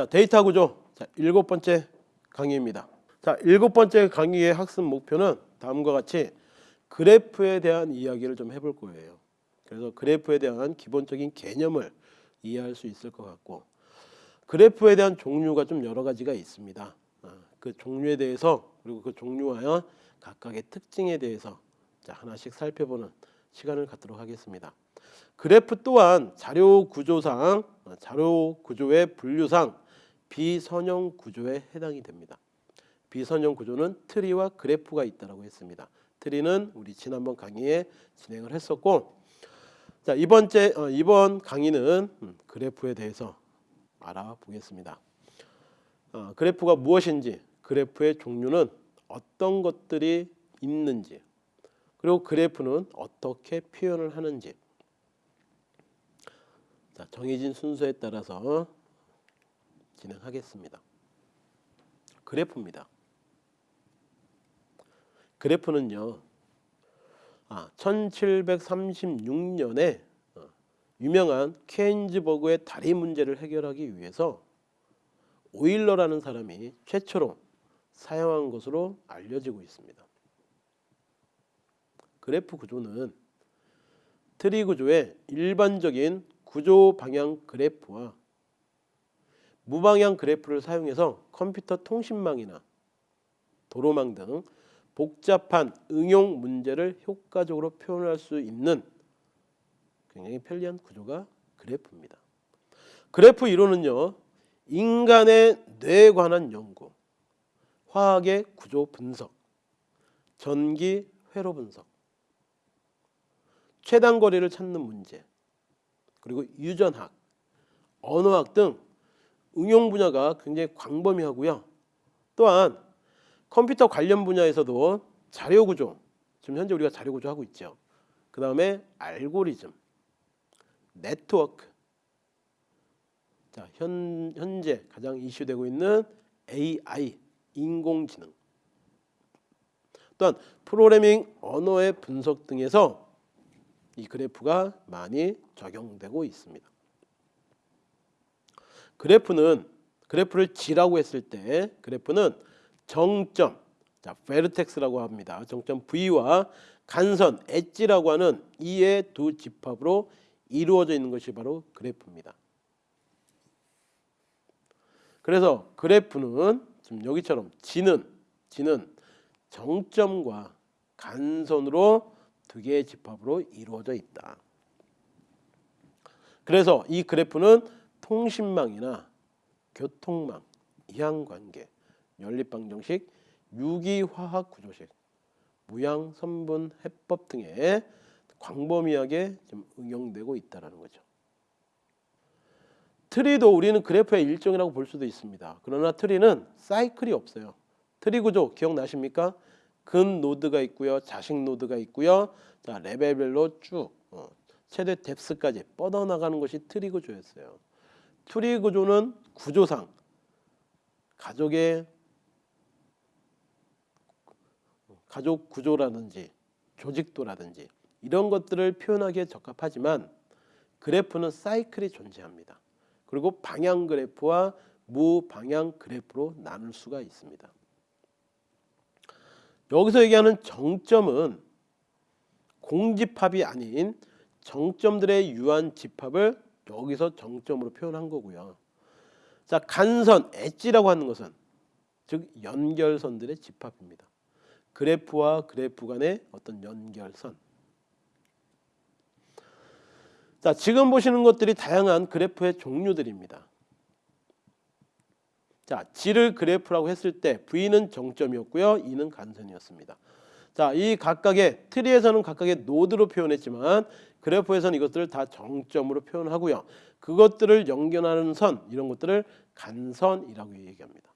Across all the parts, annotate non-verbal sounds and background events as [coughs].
자, 데이터 구조. 자, 일곱 번째 강의입니다. 자, 일곱 번째 강의의 학습 목표는 다음과 같이 그래프에 대한 이야기를 좀 해볼 거예요. 그래서 그래프에 대한 기본적인 개념을 이해할 수 있을 것 같고 그래프에 대한 종류가 좀 여러 가지가 있습니다. 아, 그 종류에 대해서 그리고 그 종류와 각각의 특징에 대해서 자, 하나씩 살펴보는 시간을 갖도록 하겠습니다. 그래프 또한 자료 구조상 어, 자료 구조의 분류상 비선형 구조에 해당이 됩니다. 비선형 구조는 트리와 그래프가 있다라고 했습니다. 트리는 우리 지난번 강의에 진행을 했었고 자 이번째 어, 이번 강의는 음, 그래프에 대해서 알아보겠습니다. 어, 그래프가 무엇인지 그래프의 종류는 어떤 것들이 있는지 그리고 그래프는 어떻게 표현을 하는지 자, 정해진 순서에 따라서 진행하겠습니다. 그래프입니다. 그래프는요. 아, 1736년에 어, 유명한 케인즈버그의 다리 문제를 해결하기 위해서 오일러라는 사람이 최초로 사용한 것으로 알려지고 있습니다. 그래프 구조는 트리 구조의 일반적인 구조 방향 그래프와 무방향 그래프를 사용해서 컴퓨터 통신망이나 도로망 등 복잡한 응용 문제를 효과적으로 표현할 수 있는 굉장히 편리한 구조가 그래프입니다. 그래프 이론은요. 인간의 뇌에 관한 연구, 화학의 구조 분석, 전기 회로 분석, 최단 거리를 찾는 문제, 그리고 유전학, 언어학 등 응용 분야가 굉장히 광범위하고요. 또한 컴퓨터 관련 분야에서도 자료 구조, 지금 현재 우리가 자료 구조 하고 있죠. 그 다음에 알고리즘, 네트워크, 자 현, 현재 가장 이슈되고 있는 AI, 인공지능, 또한 프로그래밍 언어의 분석 등에서 이 그래프가 많이 적용되고 있습니다. 그래프는 그래프를 G라고 했을 때 그래프는 정점, 자 vertex라고 합니다. 정점 V와 간선 edge라고 하는 이의 두 집합으로 이루어져 있는 것이 바로 그래프입니다. 그래서 그래프는 지금 여기처럼 G는 G는 정점과 간선으로 두 개의 집합으로 이루어져 있다. 그래서 이 그래프는 통신망이나 교통망, 이항관계, 연립방정식, 유기화학 구조식, 무양 선분 해법 등에 광범위하게 좀 응용되고 있다라는 거죠. 트리도 우리는 그래프의 일종이라고 볼 수도 있습니다. 그러나 트리는 사이클이 없어요. 트리 구조 기억나십니까? 근 노드가 있고요. 자식 노드가 있고요. 자, 레벨별로 쭉 어, 최대 depth까지 뻗어나가는 것이 트리 구조였어요. 트리 구조는 구조상 가족의 가족 구조라든지 조직도라든지 이런 것들을 표현하기에 적합하지만 그래프는 사이클이 존재합니다. 그리고 방향 그래프와 무방향 그래프로 나눌 수가 있습니다. 여기서 얘기하는 정점은 공집합이 아닌 정점들의 유한 집합을 여기서 정점으로 표현한 거고요. 자, 간선, 엣지라고 하는 것은 즉 연결선들의 집합입니다. 그래프와 그래프 간의 어떤 연결선. 자, 지금 보시는 것들이 다양한 그래프의 종류들입니다. 자, G를 그래프라고 했을 때 V는 정점이었고요. E는 간선이었습니다. 자, 이 각각의 트리에서는 각각의 노드로 표현했지만 그래프에서는 이것들을 다 정점으로 표현하고요. 그것들을 연결하는 선 이런 것들을 간선이라고 얘기합니다.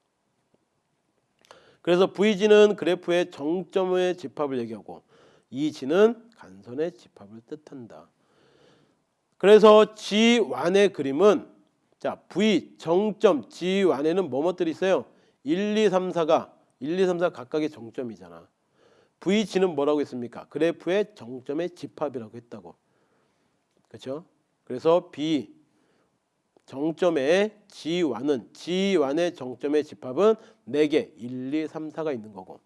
그래서 VG는 그래프의 정점의 집합을 얘기하고 EG는 간선의 집합을 뜻한다. 그래서 G1의 그림은 자 V 정점 G1에는 뭐뭐들이 있어요? 1, 2, 3, 4가 1, 2, 3, 4 각각의 정점이잖아. VG는 뭐라고 했습니까? 그래프의 정점의 집합이라고 했다고. 그렇죠? 그래서 B 정점의 G1은 G1의 정점의 집합은 4개 1, 2, 3, 4가 있는 거고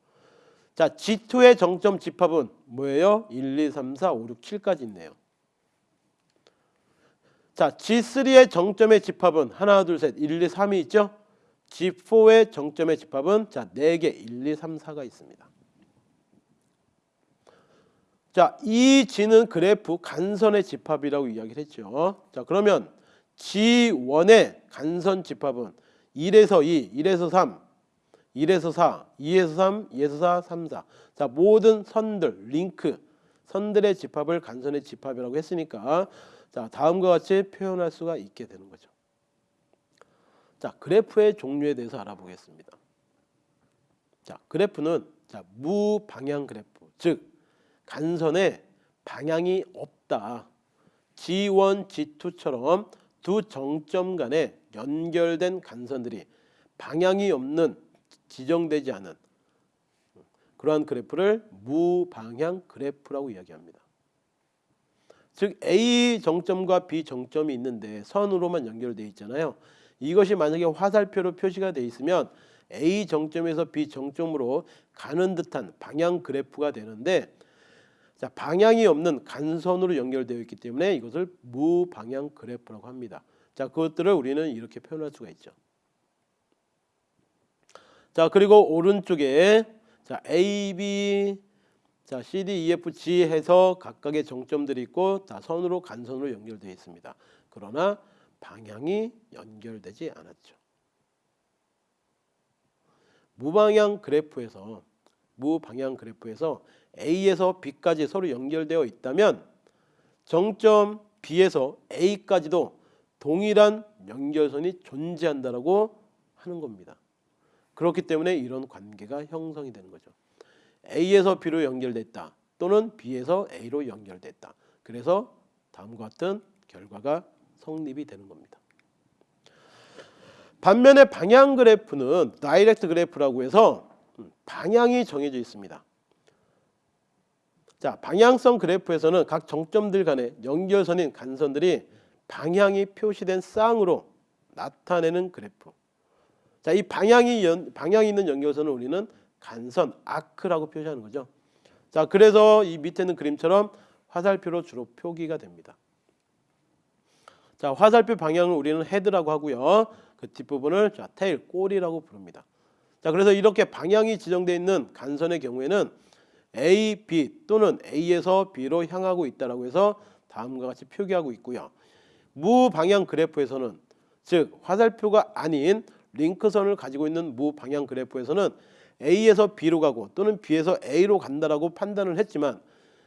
자 G2의 정점 집합은 뭐예요? 1, 2, 3, 4, 5, 6, 7까지 있네요. 자 G3의 정점의 집합은 하나 둘 셋 1, 2, 3이 있죠? G4의 정점의 집합은 자 4개 1, 2, 3, 4가 있습니다. 자, 이 G는 그래프 간선의 집합이라고 이야기를 했죠. 자, 그러면 G1의 간선 집합은 1에서 2, 1에서 3, 1에서 4, 2에서 3, 2에서 4, 3, 4. 자, 모든 선들, 링크, 선들의 집합을 간선의 집합이라고 했으니까 자, 다음과 같이 표현할 수가 있게 되는 거죠. 자, 그래프의 종류에 대해서 알아보겠습니다. 자, 그래프는 자, 무방향 그래프, 즉 간선에 방향이 없다. G1, G2처럼 두 정점 간에 연결된 간선들이 방향이 없는 지정되지 않은 그러한 그래프를 무방향 그래프라고 이야기합니다. 즉 A 정점과 B 정점이 있는데 선으로만 연결되어 있잖아요. 이것이 만약에 화살표로 표시가 되어 있으면 A 정점에서 B 정점으로 가는 듯한 방향 그래프가 되는데 자, 방향이 없는 간선으로 연결되어 있기 때문에 이것을 무방향 그래프라고 합니다. 자, 그것들을 우리는 이렇게 표현할 수가 있죠. 자, 그리고 오른쪽에 자, A, B, 자, C, D, E, F, G 해서 각각의 정점들이 있고 다 선으로 간선으로 연결되어 있습니다. 그러나 방향이 연결되지 않았죠. 무방향 그래프에서 무방향 그래프에서 A에서 B까지 서로 연결되어 있다면 정점 B에서 A까지도 동일한 연결선이 존재한다라고 하는 겁니다. 그렇기 때문에 이런 관계가 형성이 되는 거죠. A에서 B로 연결됐다 또는 B에서 A로 연결됐다. 그래서 다음과 같은 결과가 성립이 되는 겁니다. 반면에 방향 그래프는 direct 그래프라고 해서 방향이 정해져 있습니다. 자, 방향성 그래프에서는 각 정점들 간의 연결선인 간선들이 방향이 표시된 쌍으로 나타내는 그래프. 자, 이 방향이 연, 방향이 있는 연결선을 우리는 간선 arc라고 표시하는 거죠. 자, 그래서 이 밑에 있는 그림처럼 화살표로 주로 표기가 됩니다. 자, 화살표 방향을 우리는 헤드라고 하고요. 그 뒷부분을 자, 테일, 꼬리라고 부릅니다. 자, 그래서 이렇게 방향이 지정되어 있는 간선의 경우에는 A, B 또는 A에서 B로 향하고 있다라고 해서 다음과 같이 표기하고 있고요. 무방향 그래프에서는 즉 화살표가 아닌 링크선을 가지고 있는 무방향 그래프에서는 A에서 B로 가고 또는 B에서 A로 간다라고 판단을 했지만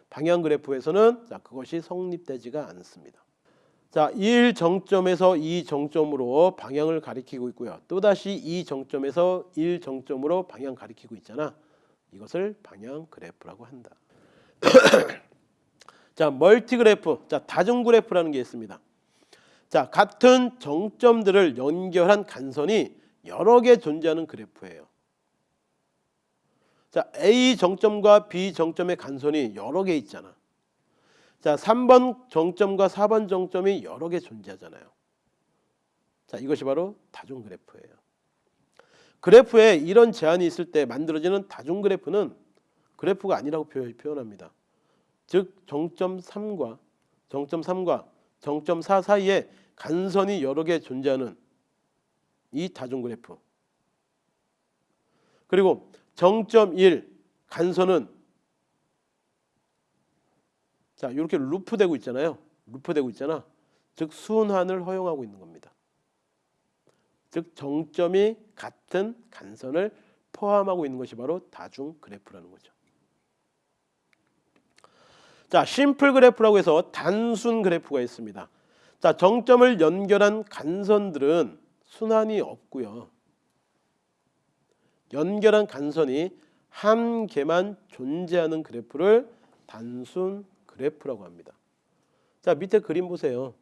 방향 그래프에서는 자, 그것이 성립되지가 않습니다. 자, 1 정점에서 2 정점으로 방향을 가리키고 있고요. 또다시 2 정점에서 1 정점으로 방향 가리키고 있잖아. 이것을 방향 그래프라고 한다. [coughs] 자, 멀티 그래프. 자, 다중 그래프라는 게 있습니다. 자, 같은 정점들을 연결한 간선이 여러 개 존재하는 그래프예요. 자, A 정점과 B 정점의 간선이 여러 개 있잖아. 자, 3번 정점과 4번 정점이 여러 개 존재하잖아요. 자, 이것이 바로 다중 그래프예요. 그래프에 이런 제한이 있을 때 만들어지는 다중 그래프는 그래프가 아니라고 표현합니다. 즉 정점 3과 정점 3과 정점 4 사이에 간선이 여러 개 존재하는 이 다중 그래프. 그리고 정점 1 간선은 자 이렇게 루프되고 있잖아요. 루프되고 있잖아. 즉 순환을 허용하고 있는 겁니다. 즉 정점이 같은 간선을 포함하고 있는 것이 바로 다중 그래프라는 거죠. 자, 심플 그래프라고 해서 단순 그래프가 있습니다. 자, 정점을 연결한 간선들은 순환이 없고요. 연결한 간선이 한 개만 존재하는 그래프를 단순 그래프라고 합니다. 자, 밑에 그림 보세요.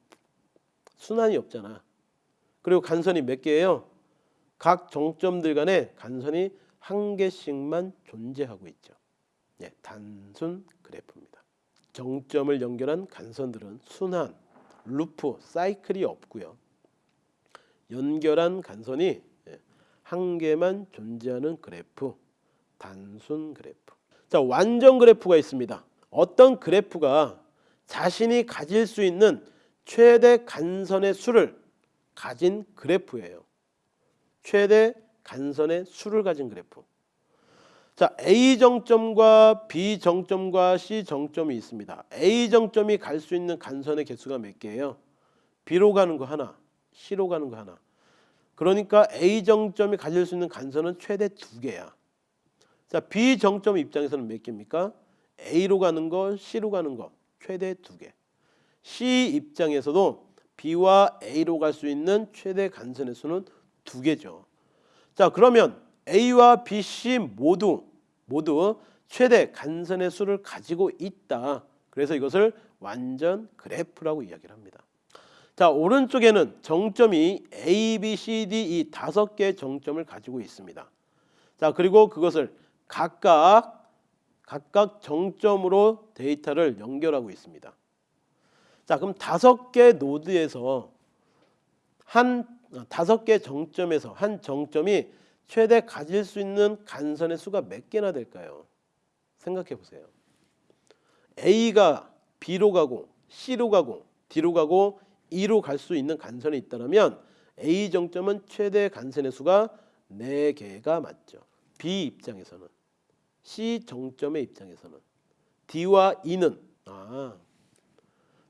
순환이 없잖아. 그리고 간선이 몇 개예요? 각 정점들 간에 간선이 한 개씩만 존재하고 있죠. 예, 단순 그래프입니다. 정점을 연결한 간선들은 순환, 루프, 사이클이 없고요. 연결한 간선이 예, 한 개만 존재하는 그래프, 단순 그래프. 자, 완전 그래프가 있습니다. 어떤 그래프가 자신이 가질 수 있는 최대 간선의 수를 가진 그래프예요. 최대 간선의 수를 가진 그래프. 자, A 정점과 B 정점과 C 정점이 있습니다. A 정점이 갈 수 있는 간선의 개수가 몇 개예요? B로 가는 거 하나, C로 가는 거 하나. 그러니까 A 정점이 가질 수 있는 간선은 최대 두 개야. 자, B 정점 입장에서는 몇 개입니까? A로 가는 거, C로 가는 거 최대 두 개. C 입장에서도 B와 A로 갈 수 있는 최대 간선의 수는 두 개죠. 자, 그러면 A와 B, C 모두 모두 최대 간선의 수를 가지고 있다. 그래서 이것을 완전 그래프라고 이야기를 합니다. 자, 오른쪽에는 정점이 A, B, C, D 이 다섯 개의 정점을 가지고 있습니다. 자, 그리고 그것을 각각 각각 정점으로 데이터를 연결하고 있습니다. 자, 그럼 다섯 개 노드에서 한 다섯 개 정점에서 한 정점이 최대 가질 수 있는 간선의 수가 몇 개나 될까요? 생각해 보세요. A가 B로 가고 C로 가고 D로 가고 E로 갈 수 있는 간선이 있다면 A 정점은 최대 간선의 수가 4개가 맞죠. B 입장에서는 C 정점의 입장에서는 D와 E는 아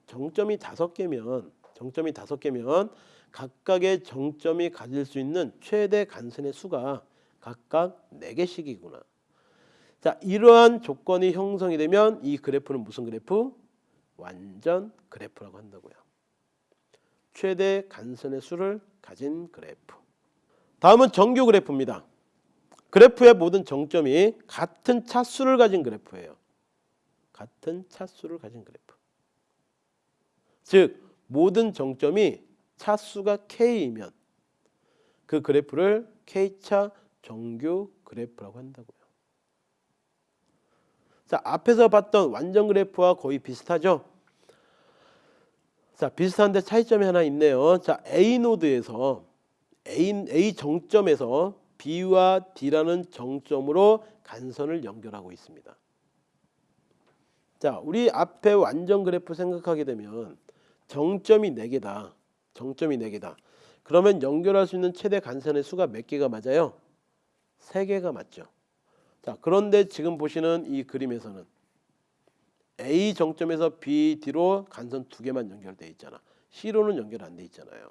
정점이 다섯 개면 정점이 다섯 개면 각각의 정점이 가질 수 있는 최대 간선의 수가 각각 4개씩이구나. 자, 이러한 조건이 형성이 되면 이 그래프는 무슨 그래프? 완전 그래프라고 한다고요. 최대 간선의 수를 가진 그래프. 다음은 정규 그래프입니다. 그래프의 모든 정점이 같은 차수를 가진 그래프예요. 같은 차수를 가진 그래프. 즉 모든 정점이 차수가 k이면 그 그래프를 k차 정규 그래프라고 한다고요. 자, 앞에서 봤던 완전 그래프와 거의 비슷하죠? 자, 비슷한데 차이점이 하나 있네요. 자, A 노드에서 A, A 정점에서 B와 D라는 정점으로 간선을 연결하고 있습니다. 자, 우리 앞에 완전 그래프 생각하게 되면 정점이 4개다. 정점이 4개다. 그러면 연결할 수 있는 최대 간선의 수가 몇 개가 맞아요? 3개가 맞죠. 자, 그런데 지금 보시는 이 그림에서는 A 정점에서 B, D로 간선 두 개만 연결돼 있잖아. C로는 연결 안 돼 있잖아요.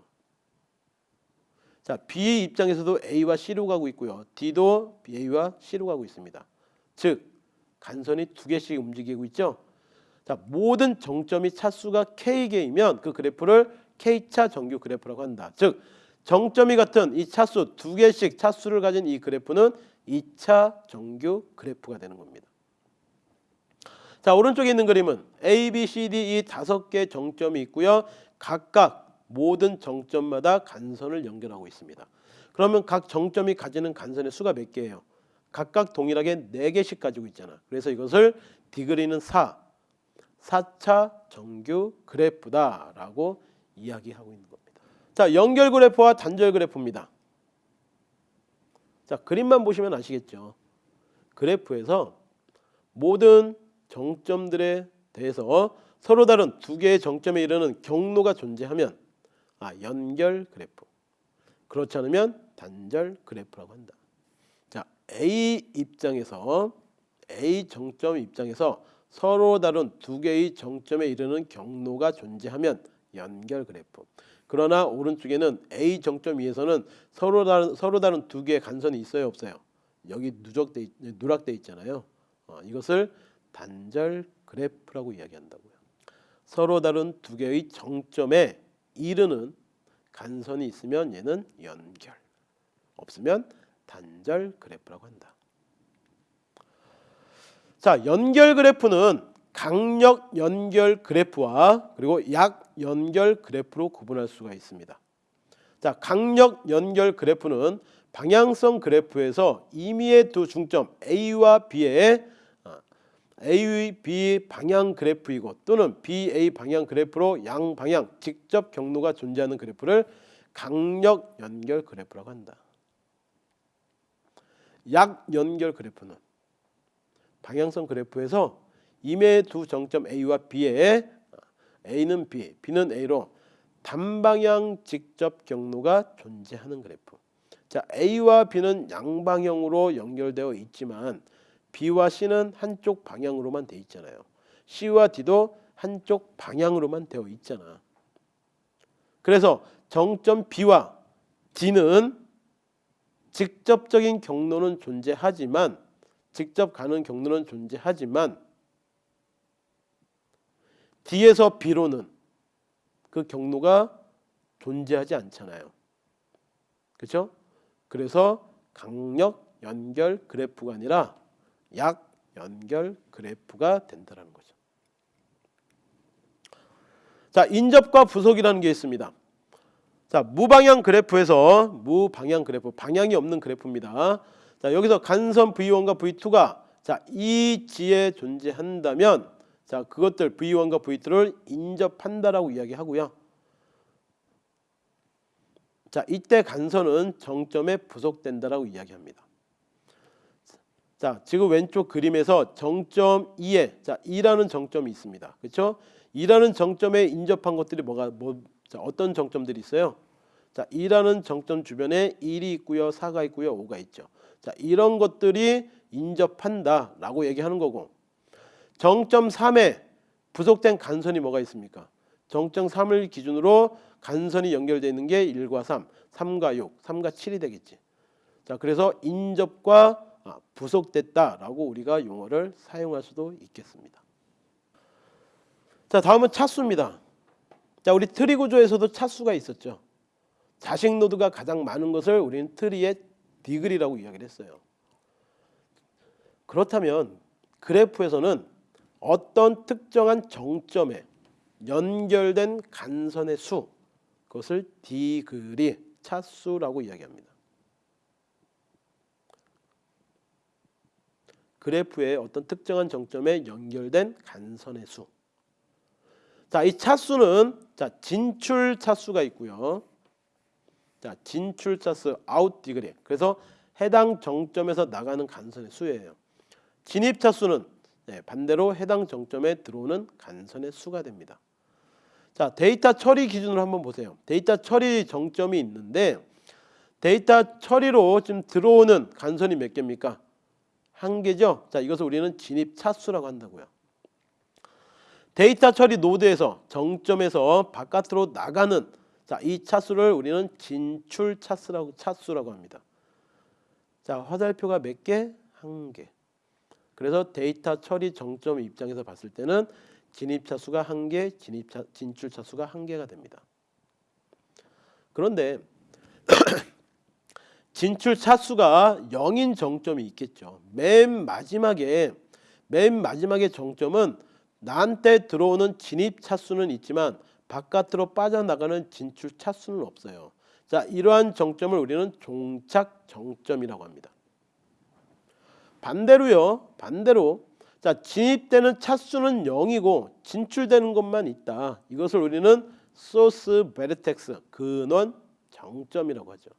자, B의 입장에서도 A와 C로 가고 있고요. D도 A와 C로 가고 있습니다. 즉 간선이 두 개씩 움직이고 있죠. 자, 모든 정점이 차수가 K개이면 그 그래프를 K차 정규 그래프라고 한다. 즉 정점이 같은 이 차수 두 개씩 차수를 가진 이 그래프는 2차 정규 그래프가 되는 겁니다. 자 오른쪽에 있는 그림은 A, B, C, D 이 다섯 개 정점이 있고요. 각각 모든 정점마다 간선을 연결하고 있습니다. 그러면 각 정점이 가지는 간선의 수가 몇 개예요? 각각 동일하게 4개씩 가지고 있잖아. 그래서 이것을 디그리는 4, 4차 정규 그래프다라고 이야기하고 있는 겁니다. 자, 연결 그래프와 단절 그래프입니다. 자, 그림만 보시면 아시겠죠. 그래프에서 모든 정점들에 대해서 서로 다른 두 개의 정점에 이르는 경로가 존재하면 아, 연결 그래프. 그렇지 않으면 단절 그래프라고 한다. 자, A 입장에서 A 정점 입장에서 서로 다른 두 개의 정점에 이르는 경로가 존재하면 연결 그래프. 그러나 오른쪽에는 A 정점 위에서는 서로 다른 서로 다른 두 개의 간선이 있어요, 없어요? 여기 누적돼 있- 누락돼 있잖아요. 어, 이것을 단절 그래프라고 이야기한다고요. 서로 다른 두 개의 정점에 이르는 간선이 있으면 얘는 연결, 없으면 단절 그래프라고 한다. 자, 연결 그래프는 강력 연결 그래프와 그리고 약 연결 그래프로 구분할 수가 있습니다. 자, 강력 연결 그래프는 방향성 그래프에서 임의의 두 중점 A와 B의 어, A, B 방향 그래프이고 또는 BA 방향 그래프로 양 방향 직접 경로가 존재하는 그래프를 강력 연결 그래프라고 한다. 약 연결 그래프는 방향성 그래프에서 임의 두 정점 A와 B에 A는 B, B는 A로 단방향 직접 경로가 존재하는 그래프. 자, A와 B는 양방향으로 연결되어 있지만 B와 C는 한쪽 방향으로만 돼 있잖아요. C와 D도 한쪽 방향으로만 되어 있잖아. 그래서 정점 B와 D는 직접적인 경로는 존재하지만 직접 가는 경로는 존재하지만 D에서 B로는 그 경로가 존재하지 않잖아요. 그렇죠? 그래서 강력 연결 그래프가 아니라 약 연결 그래프가 된다는 거죠. 자, 인접과 부속이라는 게 있습니다. 자, 무방향 그래프에서 무방향 그래프, 방향이 없는 그래프입니다. 자, 여기서 간선 V1과 V2가 자, 이 지에 존재한다면 자, 그것들 V1과 V2를 인접한다라고 이야기하고요. 자, 이때 간선은 정점에 부속된다라고 이야기합니다. 자, 지금 왼쪽 그림에서 정점 2에 자, 2라는 정점이 있습니다. 그렇죠? 2라는 정점에 인접한 것들이 뭐가 뭐 자, 어떤 정점들이 있어요? 자, 2라는 정점 주변에 1이 있고요. 4가 있고요. 5가 있죠. 자, 이런 것들이 인접한다라고 얘기하는 거고. 정점 3에 부속된 간선이 뭐가 있습니까? 정점 3을 기준으로 간선이 연결되어 있는 게 1과 3, 3과 6, 3과 7이 되겠지. 자, 그래서 인접과 아, 부속됐다라고 우리가 용어를 사용할 수도 있겠습니다. 자, 다음은 차수입니다. 자, 우리 트리 구조에서도 차수가 있었죠. 자식 노드가 가장 많은 것을 우리는 트리의 degree라고 이야기를 했어요. 그렇다면 그래프에서는 어떤 특정한 정점에 연결된 간선의 수 그것을 degree 차수라고 이야기합니다. 그래프의 어떤 특정한 정점에 연결된 간선의 수. 자, 이 차수는 자, 진출 차수가 있고요. 자, 진출 차수 아웃 디그리. 그래서 해당 정점에서 나가는 간선의 수예요. 진입 차수는 네, 반대로 해당 정점에 들어오는 간선의 수가 됩니다. 자, 데이터 처리 기준으로 한번 보세요. 데이터 처리 정점이 있는데 데이터 처리로 지금 들어오는 간선이 몇 개입니까? 한 개죠. 자, 이것을 우리는 진입 차수라고 한다고요. 데이터 처리 노드에서 정점에서 바깥으로 나가는 자, 이 차수를 우리는 진출 차수라고 차수라고 합니다. 자, 화살표가 몇 개? 한 개. 그래서 데이터 처리 정점 입장에서 봤을 때는 진입 차 수가 한 개, 진입 차, 진출 차 수가 한 개가 됩니다. 그런데 진출 차 수가 0인 정점이 있겠죠. 맨 마지막에 맨 마지막에 정점은 나한테 들어오는 진입 차수는 있지만 바깥으로 빠져나가는 진출 차수는 없어요. 자, 이러한 정점을 우리는 종착 정점이라고 합니다. 반대로요. 반대로 자, 진입되는 차수는 0이고 진출되는 것만 있다. 이것을 우리는 source vertex 근원 정점이라고 하죠.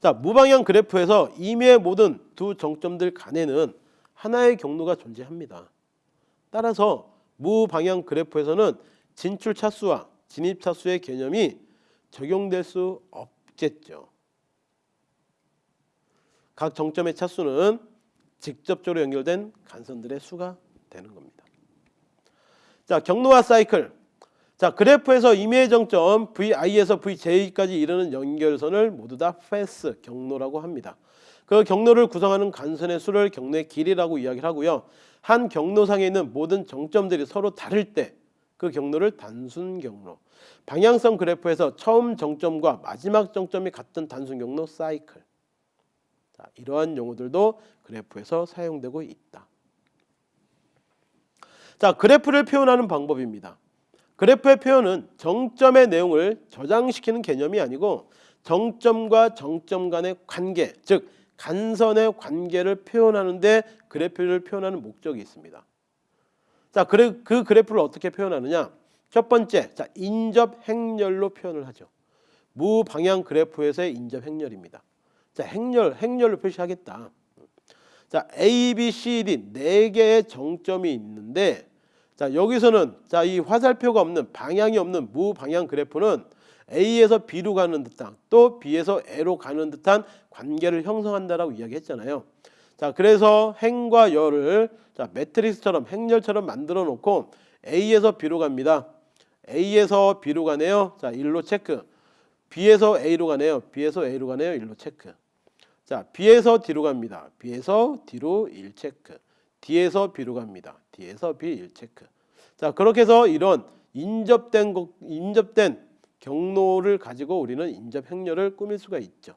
자, 무방향 그래프에서 임의의 모든 두 정점들 간에는 하나의 경로가 존재합니다. 따라서 무방향 그래프에서는 진출 차수와 진입 차수의 개념이 적용될 수 없겠죠. 각 정점의 차수는 직접적으로 연결된 간선들의 수가 되는 겁니다. 자, 경로와 사이클. 자, 그래프에서 임의의 정점 VI에서 VJ까지 이르는 연결선을 모두 다 패스 경로라고 합니다. 그 경로를 구성하는 간선의 수를 경로의 길이라고 이야기를 하고요. 한 경로상에 있는 모든 정점들이 서로 다를 때 그 경로를 단순 경로. 방향성 그래프에서 처음 정점과 마지막 정점이 같은 단순 경로 사이클. 자, 이러한 용어들도 그래프에서 사용되고 있다. 자, 그래프를 표현하는 방법입니다. 그래프의 표현은 정점의 내용을 저장시키는 개념이 아니고 정점과 정점 간의 관계, 즉 간선의 관계를 표현하는데 그래프를 표현하는 목적이 있습니다. 자, 그래, 그 그래프를 어떻게 표현하느냐? 첫 번째, 자 인접 행렬로 표현을 하죠. 무방향 그래프에서의 인접 행렬입니다. 자 행렬, 행렬로 표시하겠다. 자 A, B, C, D 네 개의 정점이 있는데 자 여기서는 자 이 화살표가 없는 방향이 없는 무방향 그래프는 A에서 B로 가는 듯한 또 B에서 A로 가는 듯한 관계를 형성한다라고 이야기했잖아요. 자 그래서 행과 열을 자 매트릭스처럼 행렬처럼 만들어 놓고 A에서 B로 갑니다. A에서 B로 가네요. 자 1로 체크. B에서 A로 가네요. B에서 A로 가네요. 1로 체크. 자 B에서 D로 갑니다. B에서 D로 1 체크. D에서 B로 갑니다. D에서 B 1 체크. 자 그렇게 해서 이런 인접된 거- 인접된 경로를 가지고 우리는 인접 행렬을 꾸밀 수가 있죠.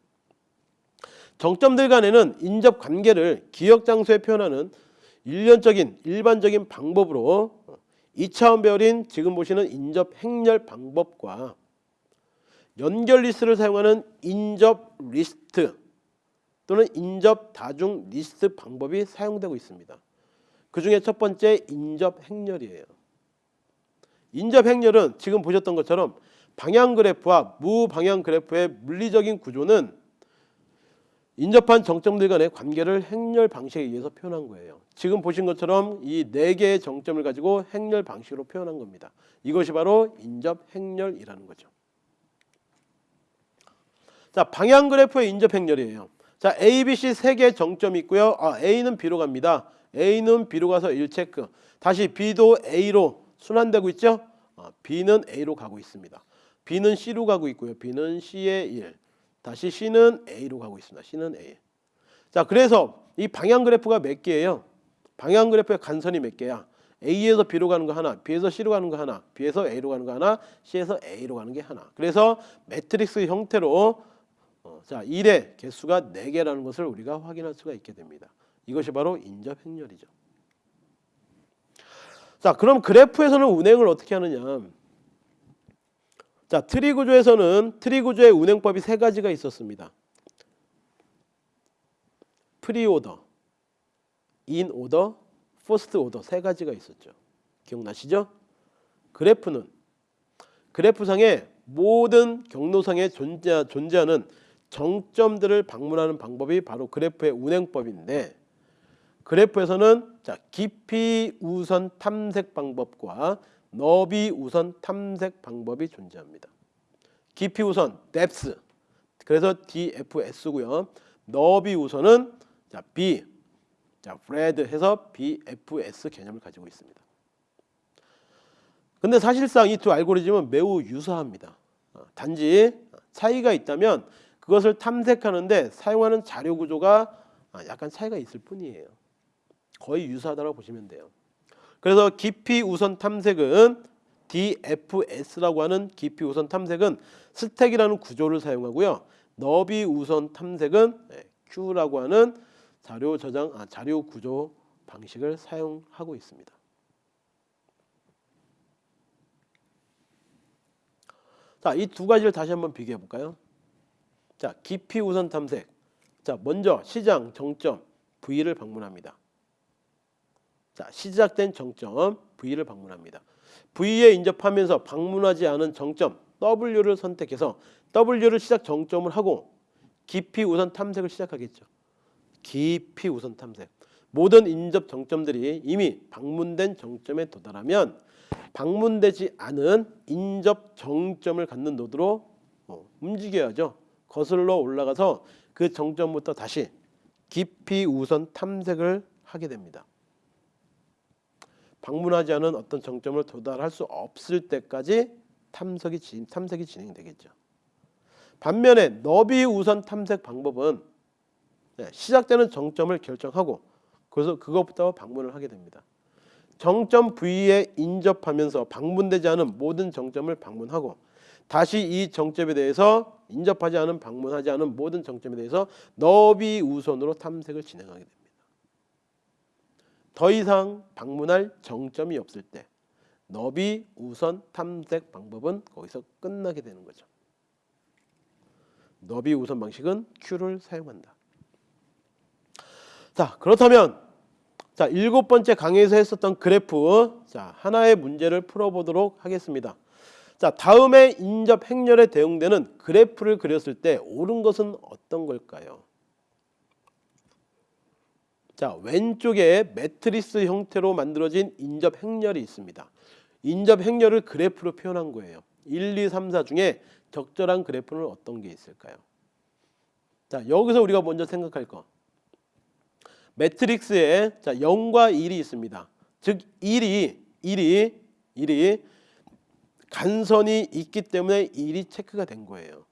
정점들 간에는 인접 관계를 기억 장소에 표현하는 일련적인 일반적인 방법으로 2차원 배열인 지금 보시는 인접 행렬 방법과 연결 리스트를 사용하는 인접 리스트 또는 인접 다중 리스트 방법이 사용되고 있습니다. 그 중에 첫 번째 인접 행렬이에요. 인접 행렬은 지금 보셨던 것처럼 방향 그래프와 무방향 그래프의 물리적인 구조는 인접한 정점들 간의 관계를 행렬 방식에 의해서 표현한 거예요. 지금 보신 것처럼 이 네 개의 정점을 가지고 행렬 방식으로 표현한 겁니다. 이것이 바로 인접 행렬이라는 거죠. 자, 방향 그래프의 인접 행렬이에요. 자, A, B, C 세 개의 정점이 있고요. 아, A는 B로 갑니다. A는 B로 가서 1 체크. 다시 B도 A로 순환되고 있죠? 아, B는 A로 가고 있습니다. B는 C로 가고 있고요. B는 C의 1. 다시 C는 A로 가고 있습니다. C는 A. 자, 그래서 이 방향 그래프가 몇 개예요? 방향 그래프의 간선이 몇 개야? A에서 B로 가는 거 하나, B에서 C로 가는 거 하나, B에서 A로 가는 거 하나, C에서 A로 가는 게 하나. 그래서 매트릭스 형태로 어, 자, 1의 개수가 4개라는 것을 우리가 확인할 수가 있게 됩니다. 이것이 바로 인접 행렬이죠. 자, 그럼 그래프에서는 운행을 어떻게 하느냐? 자, 트리 구조에서는 트리 구조의 운행법이 세 가지가 있었습니다. preorder, inorder, postorder 세 가지가 있었죠. 기억나시죠? 그래프는 그래프상의 모든 경로상에 존재, 존재하는 정점들을 방문하는 방법이 바로 그래프의 운행법인데 그래프에서는 자 깊이 우선 탐색 방법과 너비 우선 탐색 방법이 존재합니다. 깊이 우선 depth 그래서 DFS고요. 너비 우선은 자 B 자 브레드 해서 BFS 개념을 가지고 있습니다. 근데 사실상 이 두 알고리즘은 매우 유사합니다. 어, 단지 차이가 있다면 그것을 탐색하는데 사용하는 자료 구조가 아, 약간 차이가 있을 뿐이에요. 거의 유사하다고 보시면 돼요. 그래서 깊이 우선 탐색은 DFS라고 하는 깊이 우선 탐색은 스택이라는 구조를 사용하고요. 너비 우선 탐색은 네, Q라고 하는 자료 저장 아, 자료 구조 방식을 사용하고 있습니다. 자, 이 두 가지를 다시 한번 비교해 볼까요? 자, 깊이 우선 탐색. 자, 먼저 시장 정점 V를 방문합니다. 자, 시작된 정점 V를 방문합니다. V에 인접하면서 방문하지 않은 정점 W를 선택해서 W를 시작 정점을 하고 깊이 우선 탐색을 시작하겠죠. 깊이 우선 탐색. 모든 인접 정점들이 이미 방문된 정점에 도달하면 방문되지 않은 인접 정점을 갖는 노드로 어, 움직여야죠. 거슬러 올라가서 그 정점부터 다시 깊이 우선 탐색을 하게 됩니다. 방문하지 않은 어떤 정점을 도달할 수 없을 때까지 탐색이, 진, 탐색이 진행되겠죠. 반면에 너비 우선 탐색 방법은 네, 시작되는 정점을 결정하고 그래서 그것부터 방문을 하게 됩니다. 정점 V에 인접하면서 방문되지 않은 모든 정점을 방문하고 다시 이 정점에 대해서 인접하지 않은 방문하지 않은 모든 정점에 대해서 너비 우선으로 탐색을 진행하게 됩니다. 더 이상 방문할 정점이 없을 때 너비 우선 탐색 방법은 거기서 끝나게 되는 거죠. 너비 우선 방식은 Q를 사용한다. 자 그렇다면 자, 일곱 번째 강의에서 했었던 그래프. 자, 하나의 문제를 풀어보도록 하겠습니다. 자, 다음에 인접 행렬에 대응되는 그래프를 그렸을 때 옳은 것은 어떤 걸까요? 자, 왼쪽에 매트리스 형태로 만들어진 인접 행렬이 있습니다. 인접 행렬을 그래프로 표현한 거예요. 1, 2, 3, 4 중에 적절한 그래프는 어떤 게 있을까요? 자, 여기서 우리가 먼저 생각할 거. 매트릭스에 자, 0과 1이 있습니다. 즉 1이 1이 1이 간선이 있기 때문에 1이 체크가 된 거예요.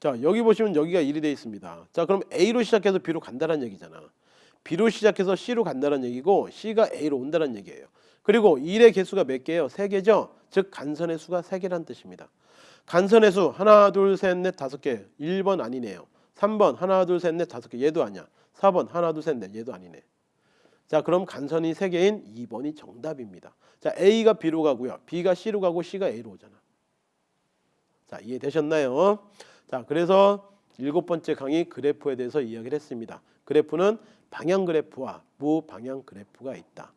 자, 여기 보시면 여기가 1이 돼 있습니다. 자, 그럼 A로 시작해서 B로 간다는 얘기잖아. B로 시작해서 C로 간다는 얘기고 C가 A로 온다는 얘기예요. 그리고 1의 개수가 몇 개예요? 3개죠. 즉 간선의 수가 3개라는 뜻입니다. 간선의 수 하나 둘 셋 넷 다섯 개 1번 아니네요. 3번 하나 둘 셋 넷 다섯 개 얘도 아니야. 4번 하나 둘 셋 넷 얘도 아니네. 자 그럼 간선이 3개인 2번이 정답입니다. 자 A가 B로 가고요. B가 C로 가고 C가 A로 오잖아. 자 이해되셨나요? 자 그래서 일곱 번째 강의 그래프에 대해서 이야기를 했습니다. 그래프는 방향 그래프와 무방향 그래프가 있다.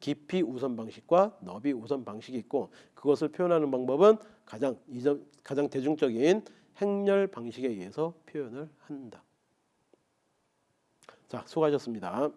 깊이 우선 방식과 너비 우선 방식이 있고 그것을 표현하는 방법은 가장 가장 대중적인 행렬 방식에 의해서 표현을 한다. 자, 수고하셨습니다.